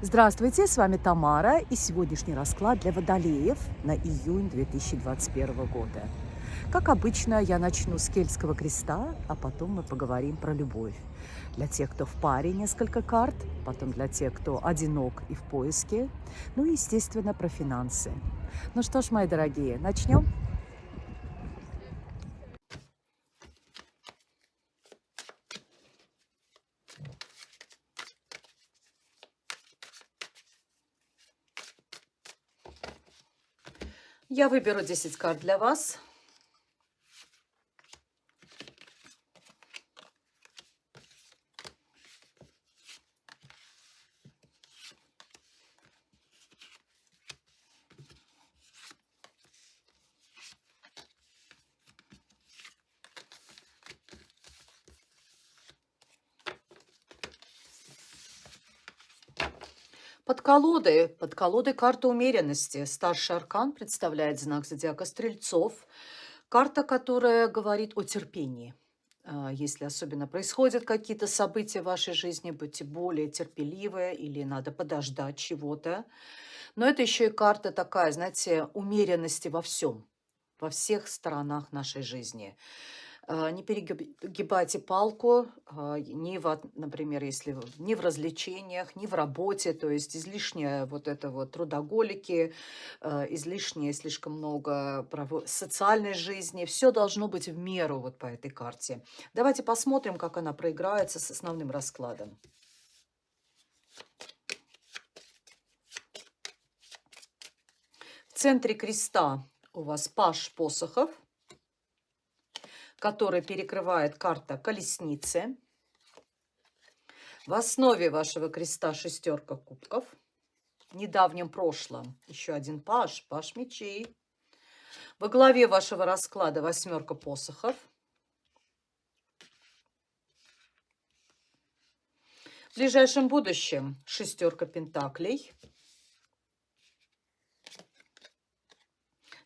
Здравствуйте, с вами Тамара и сегодняшний расклад для водолеев на июнь 2021 года. Как обычно, я начну с кельтского креста, а потом мы поговорим про любовь. Для тех, кто в паре, несколько карт, потом для тех, кто одинок и в поиске, ну и, естественно, про финансы. Ну что ж, мои дорогие, начнем? Я выберу 10 карт для вас. Под колодой, под колодой карта умеренности. Старший аркан представляет знак зодиака Стрельцов. Карта, которая говорит о терпении. А, если особенно происходят какие-то события в вашей жизни, будьте более терпеливы или надо подождать чего-то. Но это еще и карта такая, знаете, умеренности во всем, во всех сторонах нашей жизни. А, не перегибайте палку а, ни в, например, если ни в развлечениях, ни в работе, то есть излишнее вот это вот трудоголики, а, излишнее слишком много социальной жизни, все должно быть в меру вот по этой карте. Давайте посмотрим, как она проиграется с основным раскладом. В центре креста у вас паш посохов – который перекрывает карта колесницы. В основе вашего креста шестерка кубков. В недавнем прошлом еще один паш, паш мечей. Во главе вашего расклада восьмерка посохов. В ближайшем будущем шестерка пентаклей.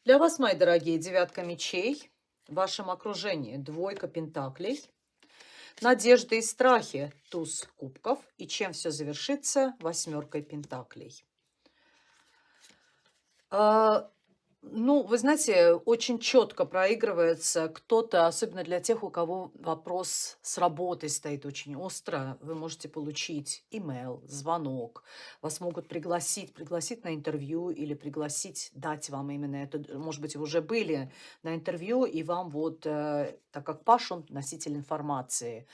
Для вас, мои дорогие, девятка мечей в вашем окружении. Двойка пентаклей, надежды и страхи, туз кубков, и чем все завершится? Восьмеркой пентаклей. А, ну, вы знаете, очень четко проигрывается кто-то, особенно для тех, у кого вопрос с работой стоит очень остро. Вы можете получить имейл, звонок, вас могут пригласить, пригласить на интервью или пригласить, дать вам именно это. Может быть, вы уже были на интервью, и вам вот, э, так как Паш, он носитель информации,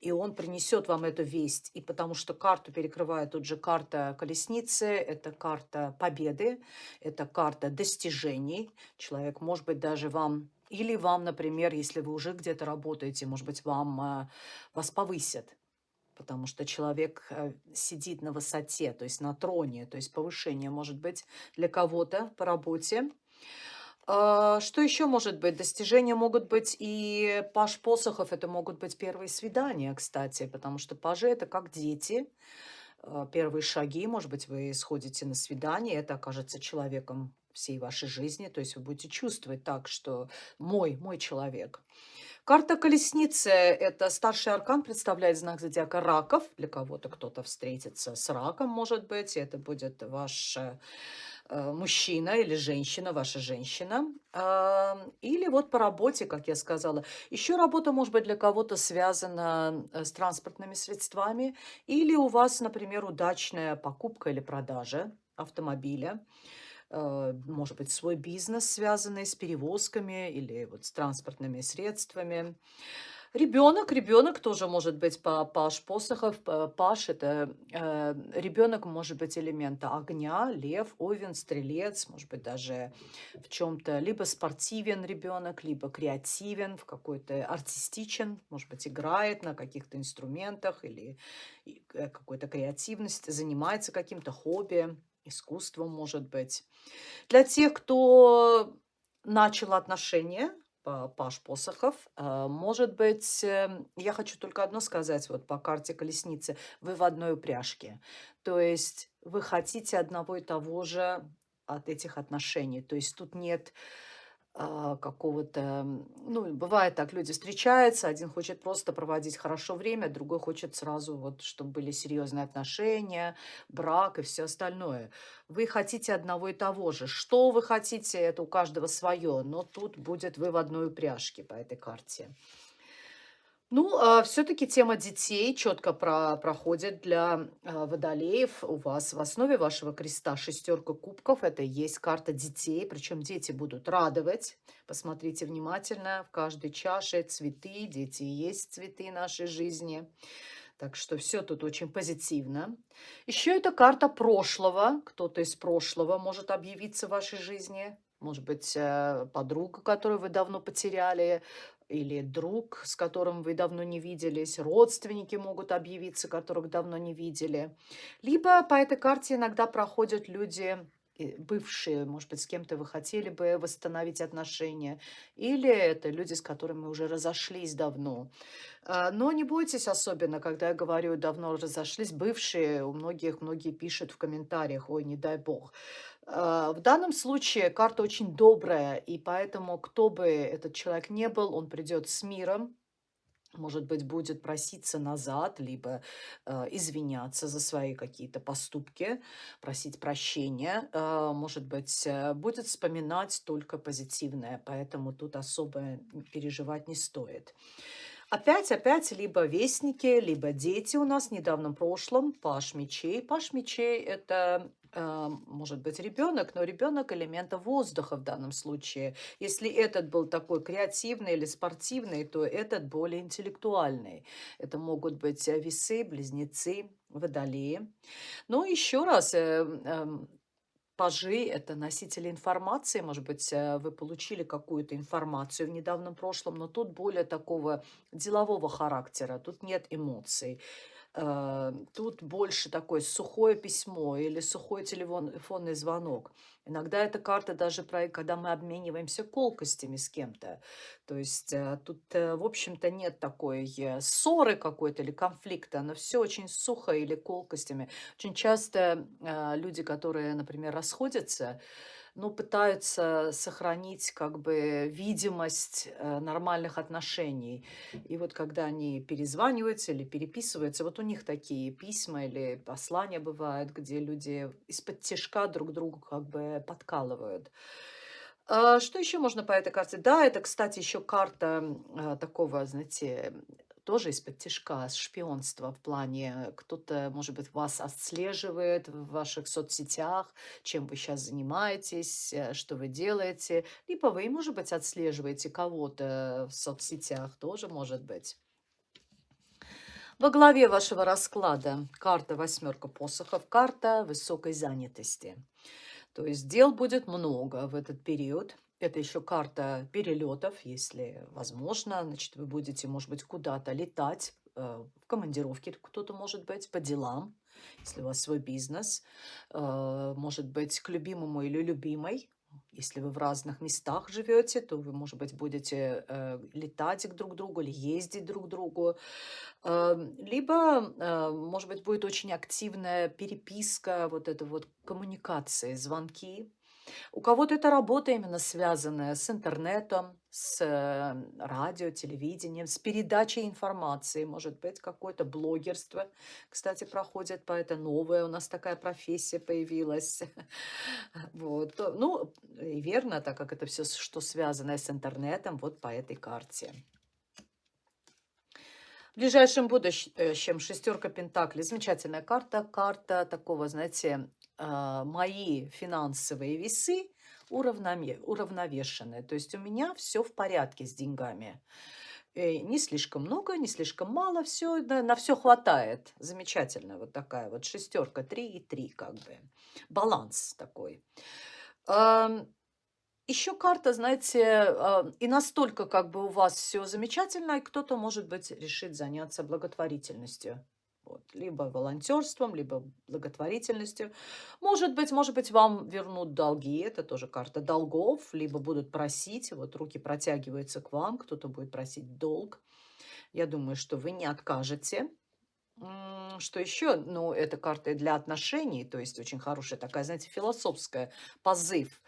и он принесет вам эту весть. И потому что карту перекрывает тут же карта колесницы, это карта победы, это карта достижений, повышений. Человек, может быть, даже вам, или вам, например, если вы уже где-то работаете, может быть, вам, э, вас повысят. Потому что человек э, сидит на высоте, то есть на троне, то есть повышение может быть для кого-то по работе. А, что еще может быть? Достижения могут быть и паш посохов, это могут быть первые свидания, кстати, потому что пажи это как дети, а, первые шаги, может быть, вы сходите на свидание, это окажется человеком всей вашей жизни. То есть вы будете чувствовать так, что мой, мой человек. Карта колесницы – это старший аркан, представляет знак зодиака раков. Для кого-то кто-то встретится с раком, может быть. Это будет ваш э, мужчина или женщина, ваша женщина. Или вот по работе, как я сказала. Еще работа может быть для кого-то связана э, с транспортными средствами. Или у вас, например, удачная покупка или продажа автомобиля. Э, может быть, свой бизнес, связанный с перевозками или вот с транспортными средствами. Ребенок, ребенок тоже может быть по Паш Посохов. Паш – это э, ребенок может быть элемента огня, лев, овен, стрелец, может быть даже в чем-то либо спортивен ребенок, либо креативен, в какой-то артистичен, может быть играет на каких-то инструментах или э, какой-то креативность, занимается каким-то хобби искусством, может быть. Для тех, кто начал отношения, Паш Посохов. Э, может быть, эм, я хочу только одно сказать вот по карте колесницы. Вы в одной упряжке. То есть вы хотите одного и того же от этих отношений. То есть тут нет какого-то, м, ну, бывает так, люди встречаются, один хочет просто проводить хорошо время, другой хочет сразу вот, чтобы были серьезные отношения, брак и все остальное. Вы хотите одного и того же. Что вы хотите, это у каждого свое, но тут будет вы в одной упряжке по этой карте. Ну, все-таки тема детей четко про проходит для, а, водолеев. У вас в основе вашего креста шестерка кубков. Это и есть карта детей, причем дети будут радовать. Посмотрите внимательно, в каждой чаше цветы, дети есть цветы нашей жизни. Так что все тут очень позитивно. Еще это карта прошлого. Кто-то из прошлого может объявиться в вашей жизни. Может быть, э, подруга, которую вы давно потеряли, или друг, с которым вы давно не виделись, родственники могут объявиться, которых давно не видели. Либо по этой карте иногда проходят люди, э, бывшие, может быть, с кем-то вы хотели бы восстановить отношения, или это люди, с которыми уже разошлись давно. А, Но не бойтесь особенно, когда я говорю «давно разошлись», бывшие, у многих, многие пишут в комментариях «ой, не дай бог». А, В данном случае карта очень добрая, и поэтому, кто бы этот человек не был, он придет с миром, может быть, будет проситься назад, либо э, извиняться за свои какие-то поступки, просить прощения, э, может быть, э, будет вспоминать только позитивное, поэтому тут особо переживать не стоит. Опять, опять, либо вестники, либо дети у нас в недавнем прошлом, паш мечей. Паш мечей– это может быть ребенок, но ребенок элемента воздуха в данном случае. Если этот был такой креативный или спортивный, то этот более интеллектуальный. Это могут быть э, весы, близнецы, водолеи. Но еще раз, э, эм, Пажи– это носители информации. Может быть, э, вы получили какую-то информацию в недавнем прошлом, но тут более такого делового характера, тут нет эмоций. Э, Тут больше такое сухое письмо или сухой телефонный звонок. Иногда эта карта даже про, когда мы обмениваемся колкостями с кем-то. То есть э, тут, э, в общем-то, нет такой ссоры какой-то или конфликта, но все очень сухо или колкостями. Очень часто люди, которые, например, расходятся, ну, пытаются сохранить как бы видимость э, нормальных отношений. И вот когда они перезваниваются или переписываются, вот у них такие письма или послания бывают, где люди из-под тяжка друг другу как бы подкалывают. А, Что еще можно по этой карте? Да, это, кстати, еще карта а, такого, знаете, тоже из-под тяжка, шпионства в плане, кто-то, может быть, вас отслеживает в ваших соцсетях, чем вы сейчас занимаетесь, э, что вы делаете. Либо вы, может быть, отслеживаете кого-то в соцсетях, тоже может быть. Во главе вашего расклада карта восьмерка посохов, карта высокой занятости. То есть дел будет много в этот период. Это еще карта перелетов, если возможно. Значит, вы будете, может быть, куда-то летать, э, в командировке кто-то может быть, по делам, если у вас свой бизнес. Э, Может быть, к любимому или любимой. Если вы в разных местах живете, то вы, может быть, будете э, летать друг к другу или ездить друг к другу. Эм, Либо, может быть, будет очень активная переписка, вот это вот коммуникации, звонки. У кого-то это работа именно связанная с интернетом, с э, радио, телевидением, с передачей информации, может быть, какое-то блогерство, кстати, проходит по это новая у нас такая профессия появилась. Вот. Ну, и верно, так как это все, что связано с интернетом, вот по этой карте. В ближайшем будущем шестерка Пентаклей. Замечательная карта. Карта такого, знаете, мои финансовые весы уравновешенные. То есть у меня все в порядке с деньгами. Э, Не слишком много, не слишком мало, все, на все хватает. Замечательно, вот такая вот шестерка, три и три как бы. Баланс такой. Еще карта, знаете, а, и настолько как бы у вас все замечательно, и кто-то, может быть, решит заняться благотворительностью. Вот. Либо волонтерством, либо благотворительностью. Может быть, может быть, вам вернут долги, это тоже карта долгов, либо будут просить, вот руки протягиваются к вам, кто-то будет просить долг. Я думаю, что вы не откажете. Что еще? Ну, это карта для отношений, то есть очень хорошая такая, знаете, философская позыв.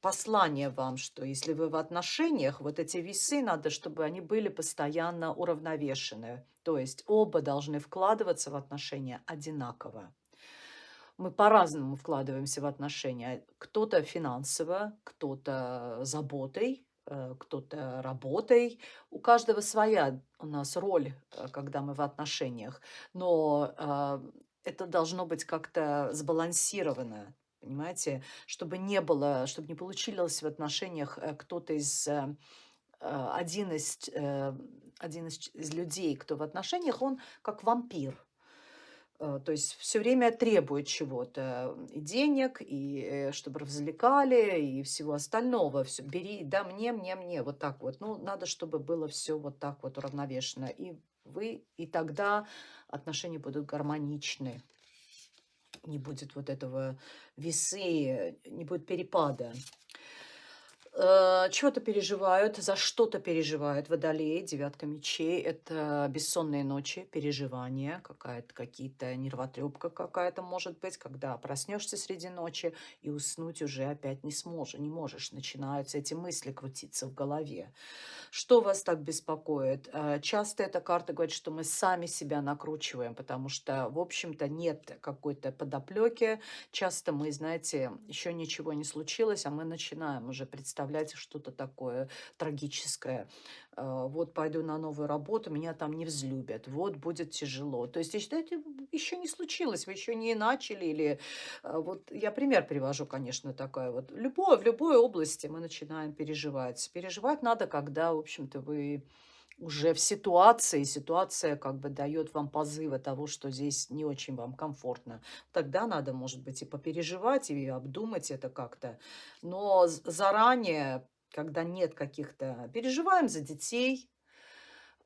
Послание вам, что если вы в отношениях, вот эти весы надо, чтобы они были постоянно уравновешены. То есть оба должны вкладываться в отношения одинаково. Мы по-разному вкладываемся в отношения. Кто-то финансово, кто-то заботой, э, кто-то работой. У каждого своя у нас роль, э, когда мы в отношениях. Но э, это должно быть как-то сбалансировано. Понимаете? Чтобы не было, чтобы не получилось в отношениях э, кто-то из э, э, один из, один из, людей, кто в отношениях, он как вампир. То есть все время требует чего-то, и денег, и чтобы развлекали, и всего остального. Все, бери, да, мне, мне, мне, вот так вот. Ну, надо, чтобы было все вот так вот уравновешено. И вы, и тогда отношения будут гармоничны не будет вот этого весы, не будет перепада. Э, чего-то переживают, за что-то переживают водолеи, девятка мечей. Это бессонные ночи, переживания, какая-то какие-то нервотрепка какая-то может быть, когда проснешься среди ночи и уснуть уже опять не сможешь, не можешь. Начинаются эти мысли крутиться в голове. Что вас так беспокоит? Э, часто эта карта говорит, что мы сами себя накручиваем, потому что, в общем-то, нет какой-то подоплеки. Часто мы, знаете, еще ничего не случилось, а мы начинаем уже представлять что-то такое трагическое. Э, вот пойду на новую работу, меня там не взлюбят, вот будет тяжело. То есть, считаете, еще не случилось, вы еще не начали, или э, вот я пример привожу, конечно, такая вот. Любое, в любой области мы начинаем переживать. Переживать надо, когда, в общем-то, вы уже в ситуации, ситуация как бы дает вам позывы того, что здесь не очень вам комфортно. Тогда надо, может быть, и попереживать, и обдумать это как-то. Но заранее когда нет каких-то... Переживаем за детей,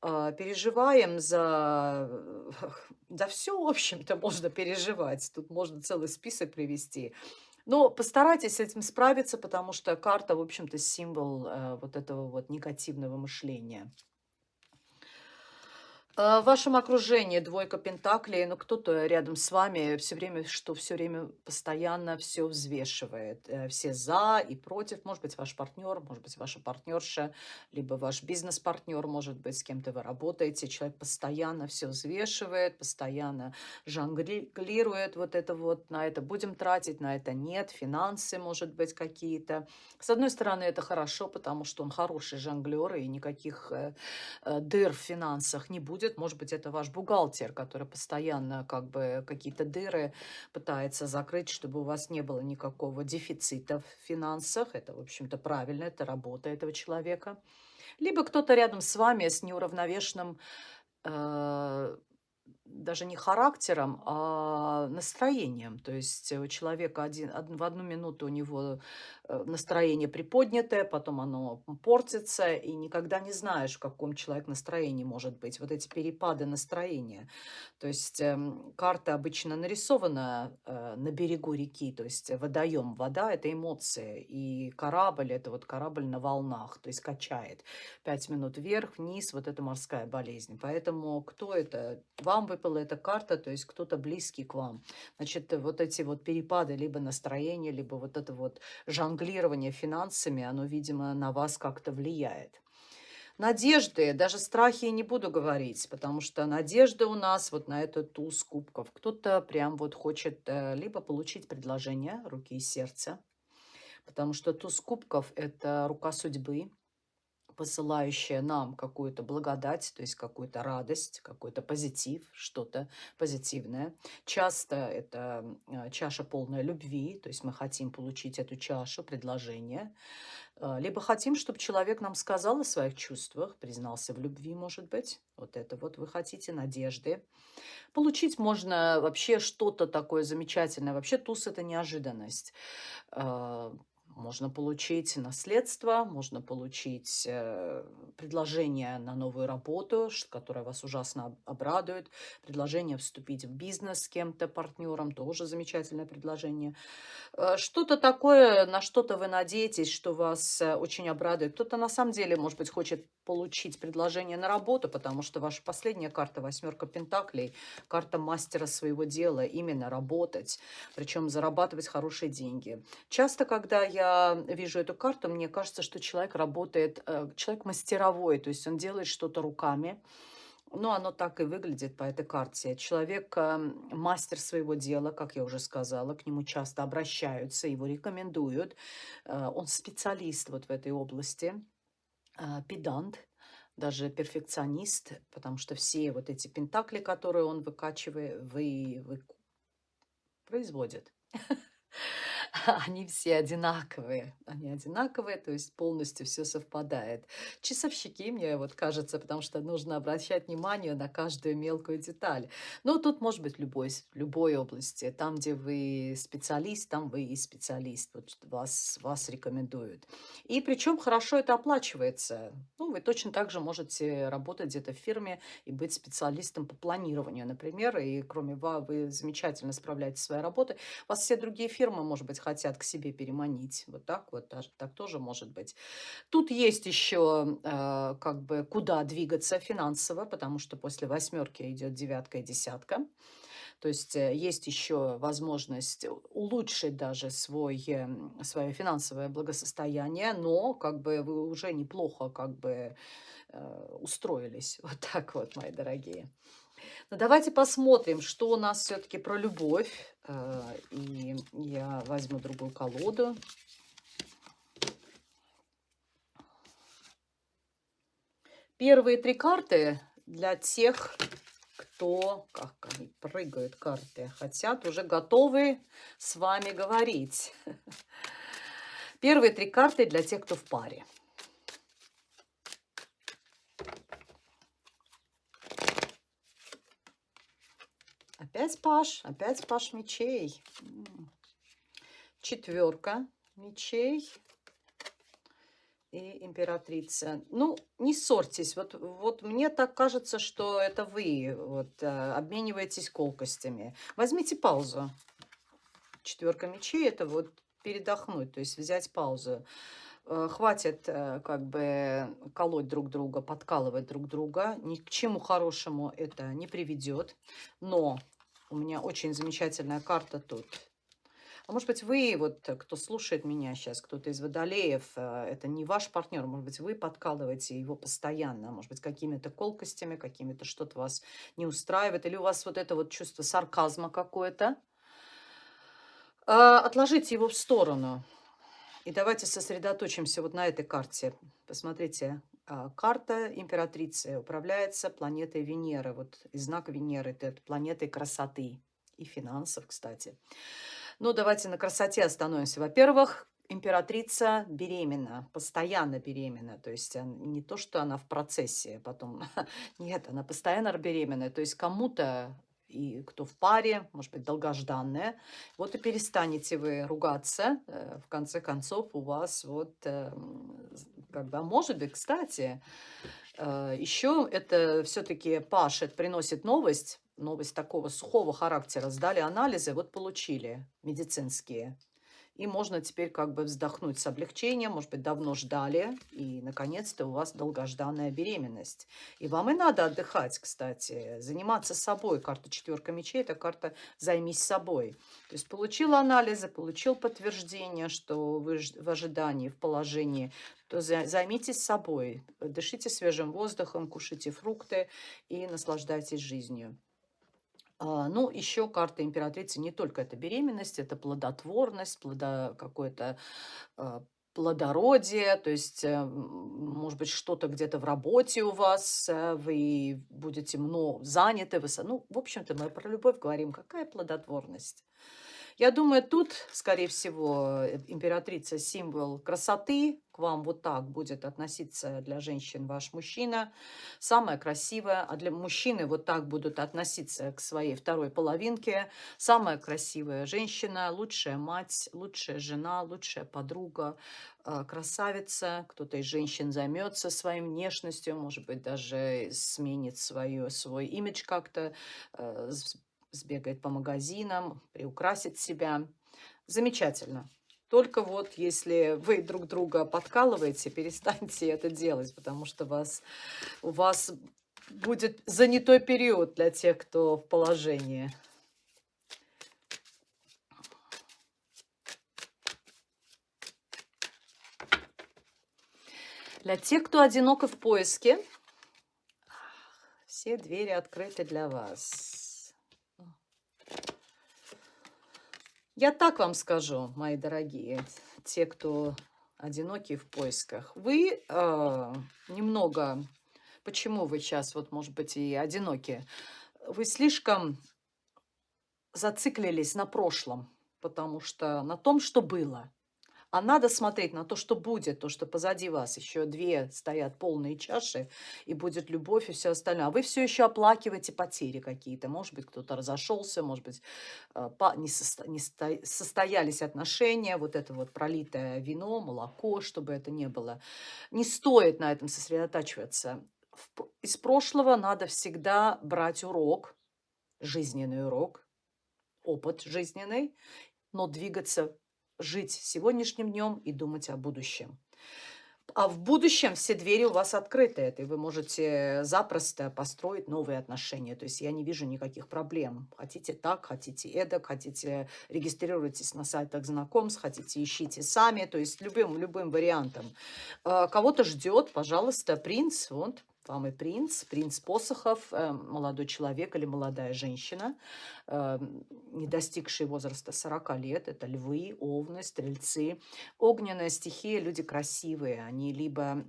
а, переживаем за... За все, в общем-то, можно переживать. Тут можно целый список привести. Но постарайтесь с этим справиться, потому что карта, в общем-то, символ э, вот этого вот негативного мышления. А, в вашем окружении двойка пентаклей, ну кто-то рядом с вами все время, что все время постоянно все взвешивает. Э, все за и против. Может быть, ваш партнер, может быть, ваша партнерша, либо ваш бизнес-партнер, может быть, с кем-то вы работаете. Человек постоянно все взвешивает, постоянно жонглирует вот это вот, на это будем тратить, на это нет, финансы, может быть, какие-то. С одной стороны, это хорошо, потому что он хороший жонглер, и никаких э, э, дыр в финансах не будет будет. Может быть, это ваш бухгалтер, который постоянно как бы какие-то дыры пытается закрыть, чтобы у вас не было никакого дефицита в финансах. Это, в общем-то, правильно, это работа этого человека. Либо кто-то рядом с вами с неуравновешенным э, даже не характером, а настроением. То есть у человека один, в одну минуту у него э, настроение приподнятое, потом оно портится, и никогда не знаешь, в каком человек настроении может быть. Вот эти перепады настроения. То есть э, карта обычно нарисована э, на берегу реки, то есть водоем. Вода – это эмоции, и корабль – это вот корабль на волнах, то есть качает. Пять минут вверх, вниз – вот это морская болезнь. Поэтому кто это? Вам вы выпала эта карта, то есть кто-то близкий к вам. Значит, вот эти вот перепады, либо настроение, либо вот это вот жонглирование финансами, оно, видимо, на вас как-то влияет. Надежды, даже страхи не буду говорить, потому что надежда у нас вот на этот туз кубков. Кто-то прям вот хочет э, либо получить предложение руки и сердца, потому что туз кубков – это рука судьбы, посылающая нам какую-то благодать, то есть какую-то радость, какой-то позитив, что-то позитивное. Часто это а, чаша полная любви, то есть мы хотим получить эту чашу, предложение. А, либо хотим, чтобы человек нам сказал о своих чувствах, признался в любви, может быть. Вот это вот вы хотите, надежды. Получить можно вообще что-то такое замечательное. Вообще туз – это неожиданность а, можно получить наследство, можно получить э, предложение на новую работу, которая вас ужасно обрадует, предложение вступить в бизнес с кем-то, партнером, тоже замечательное предложение. Э, что-то такое, на что-то вы надеетесь, что вас э, очень обрадует. Кто-то на самом деле, может быть, хочет получить предложение на работу, потому что ваша последняя карта, восьмерка пентаклей, карта мастера своего дела, именно работать, причем зарабатывать хорошие деньги. Часто, когда я я вижу эту карту, мне кажется, что человек работает, э, человек мастеровой, то есть он делает что-то руками. Ну, оно так и выглядит по этой карте. Человек э, мастер своего дела, как я уже сказала, к нему часто обращаются, его рекомендуют. Э, он специалист вот в этой области, э, педант, даже перфекционист, потому что все вот эти пентакли, которые он выкачивает, вы, вы производит. Они все одинаковые. Они одинаковые, то есть полностью все совпадает. Часовщики, мне вот кажется, потому что нужно обращать внимание на каждую мелкую деталь. Но тут может быть любой, любой области. Там, где вы специалист, там вы и специалист. Вот вас, вас рекомендуют. И причем хорошо это оплачивается. Ну, вы точно так же можете работать где-то в фирме и быть специалистом по планированию, например. И кроме вас, вы замечательно справляетесь со своей работой. Вас все другие фирмы, может быть, хотят к себе переманить. Вот так вот, даже, так тоже может быть. Тут есть еще э, как бы куда двигаться финансово, потому что после восьмерки идет девятка и десятка. То есть э, есть еще возможность улучшить даже свой, э, свое финансовое благосостояние, но как бы вы уже неплохо как бы э, устроились. Вот так вот, мои дорогие. Но давайте посмотрим, что у нас все-таки про любовь. Э, и я возьму другую колоду. Первые три карты для тех, кто, как они прыгают карты, хотят, уже готовы с вами говорить. Первые три карты для тех, кто в паре. Опять паш, опять паш мечей. Четверка мечей и императрица. Ну, не ссорьтесь. Вот, вот мне так кажется, что это вы вот, э, обмениваетесь колкостями. Возьмите паузу. Четверка мечей – это вот передохнуть, то есть взять паузу. Э, хватит э, как бы колоть друг друга, подкалывать друг друга. Ни к чему хорошему это не приведет. Но у меня очень замечательная карта тут. А может быть, вы, вот кто слушает меня сейчас, кто-то из водолеев, э, это не ваш партнер, может быть, вы подкалываете его постоянно, может быть, какими-то колкостями, какими-то что-то вас не устраивает, или у вас вот это вот чувство сарказма какое-то. А, отложите его в сторону. И давайте сосредоточимся вот на этой карте. Посмотрите, карта императрицы управляется планетой Венеры. Вот и знак Венеры – это планетой красоты и финансов, кстати. Ну, давайте на красоте остановимся. Во-первых, императрица беременна, постоянно беременна. То есть не то, что она в процессе потом. Нет, она постоянно беременная. То есть кому-то и кто в паре, может быть, долгожданная. Вот и перестанете вы ругаться. Э, в конце концов, у вас вот, эм, как бы, а может быть, кстати, э, еще это все-таки пашет, приносит новость, новость такого сухого характера. Сдали анализы, вот получили медицинские. И можно теперь как бы вздохнуть с облегчением, может быть, давно ждали, и, наконец-то, у вас долгожданная беременность. И вам и надо отдыхать, кстати, заниматься собой. Карта четверка мечей – это карта «займись собой». То есть получил анализы, получил подтверждение, что вы в ожидании, в положении, то займитесь собой, дышите свежим воздухом, кушайте фрукты и наслаждайтесь жизнью. А, ну, еще карта императрицы не только это беременность, это плодотворность, плодо, какое-то а, плодородие, то есть, э, может быть, что-то где-то в работе у вас, э, вы будете много заняты, вы, ну, в общем-то, мы про любовь говорим, какая плодотворность? Я думаю, тут, скорее всего, э, императрица символ красоты. К вам вот так будет относиться для женщин ваш мужчина. Самая красивая. А для мужчины вот так будут относиться к своей второй половинке. Самая красивая женщина, лучшая мать, лучшая жена, лучшая подруга, э, красавица. Кто-то из женщин займется своей внешностью, может быть, даже сменит свою, свой имидж как-то, э, сбегает по магазинам, приукрасит себя. Замечательно. Только вот если вы друг друга подкалываете, перестаньте это делать, потому что вас, у вас будет занятой период для тех, кто в положении. Для тех, кто одиноко в поиске, все двери открыты для вас. Я так вам скажу, мои дорогие, те, кто одинокие в поисках. Вы э, немного... Почему вы сейчас, вот, может быть, и одиноки? Вы слишком зациклились на прошлом, потому что на том, что было. А надо смотреть на то, что будет, то, что позади вас еще две стоят полные чаши, и будет любовь и все остальное. А вы все еще оплакиваете потери какие-то. Может быть, кто-то разошелся, может быть, э, не, состо... не состоялись отношения, вот это вот пролитое вино, молоко, чтобы это не было. Не стоит на этом сосредотачиваться. Из прошлого надо всегда брать урок, жизненный урок, опыт жизненный, но двигаться жить сегодняшним днем и думать о будущем. А в будущем все двери у вас открыты, и вы можете запросто построить новые отношения. То есть я не вижу никаких проблем. Хотите так, хотите эдак, хотите регистрируйтесь на сайтах знакомств, хотите ищите сами. То есть любым, любым вариантом. А, кого-то ждет, пожалуйста, принц, вот, вам и принц, принц посохов, э, молодой человек или молодая женщина, э, не достигшие возраста 40 лет. Это львы, овны, стрельцы. Огненная стихия, люди красивые. Они либо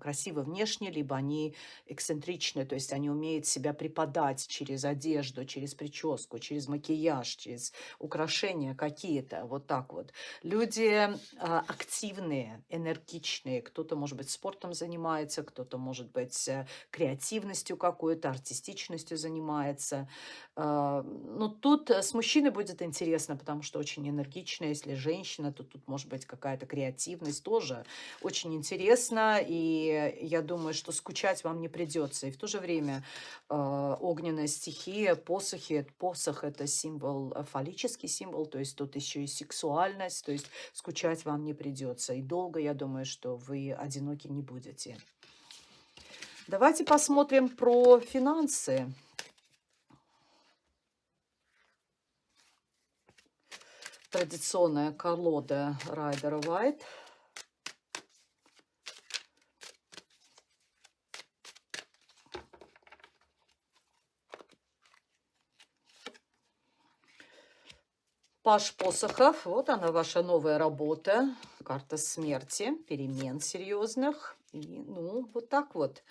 красивы внешне, либо они эксцентричны, то есть они умеют себя преподать через одежду, через прическу, через макияж, через украшения какие-то, вот так вот. Люди а, активные, энергичные, кто-то, может быть, спортом занимается, кто-то, может быть, э, креативностью какой-то, артистичностью занимается. А, но тут с мужчиной будет интересно, потому что очень энергично, если женщина, то тут может быть какая-то креативность тоже очень интересно, и я думаю, что скучать вам не придется. И в то же время э, огненная стихия, посохи, посох – это символ, э, фаллический символ, то есть тут еще и сексуальность, то есть скучать вам не придется. И долго, я думаю, что вы одиноки не будете. Давайте посмотрим про финансы. Традиционная колода Райдера White. Паш посохов, вот она ваша новая работа, карта смерти, перемен серьезных. И, ну, вот так вот.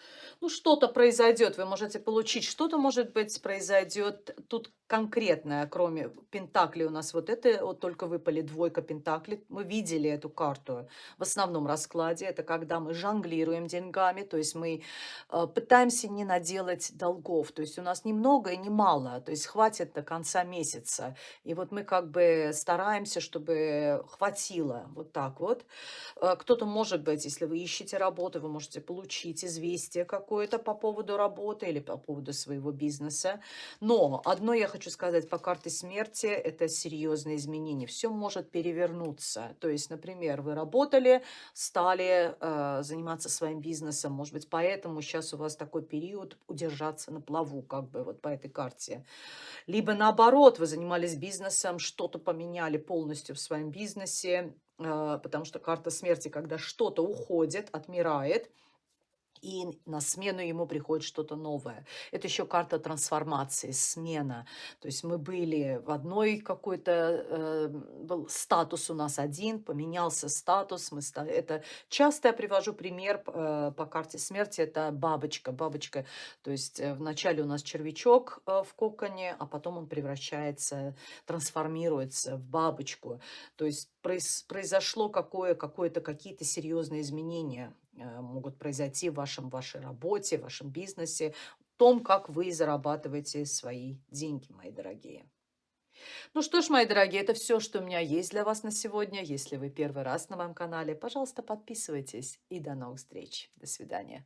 Ну, что-то произойдет, вы можете получить, что-то, может быть, произойдет тут конкретное, кроме Пентакли у нас вот это, вот только выпали двойка Пентакли. Мы видели эту карту в основном раскладе. Это когда мы жонглируем деньгами, то есть мы э, пытаемся не наделать долгов. То есть у нас ни много и ни мало, то есть хватит до конца месяца. И вот мы как бы стараемся, чтобы хватило вот так вот. Э, Кто-то, может быть, если вы ищете работу, работы, вы можете получить известие какое-то по поводу работы или по поводу своего бизнеса. Но одно я хочу сказать по карте смерти, это серьезные изменения. Все может перевернуться. То есть, например, вы работали, стали э, заниматься своим бизнесом, может быть, поэтому сейчас у вас такой период удержаться на плаву, как бы вот по этой карте. Либо наоборот, вы занимались бизнесом, что-то поменяли полностью в своем бизнесе, потому что карта смерти, когда что-то уходит, отмирает, и на смену ему приходит что-то новое. Это еще карта трансформации, смена. То есть мы были в одной какой-то, э, был статус у нас один, поменялся статус. Мы ста... Это часто я привожу пример э, по карте смерти, это бабочка. Бабочка, то есть э, вначале у нас червячок э, в коконе, а потом он превращается, трансформируется в бабочку. То есть произ... произошло какое, какое-то, какие-то серьезные изменения могут произойти в вашем, вашей работе, в вашем бизнесе, в том, как вы зарабатываете свои деньги, мои дорогие. Ну что ж, мои дорогие, это все, что у меня есть для вас на сегодня. Если вы первый раз на моем канале, пожалуйста, подписывайтесь. И до новых встреч. До свидания.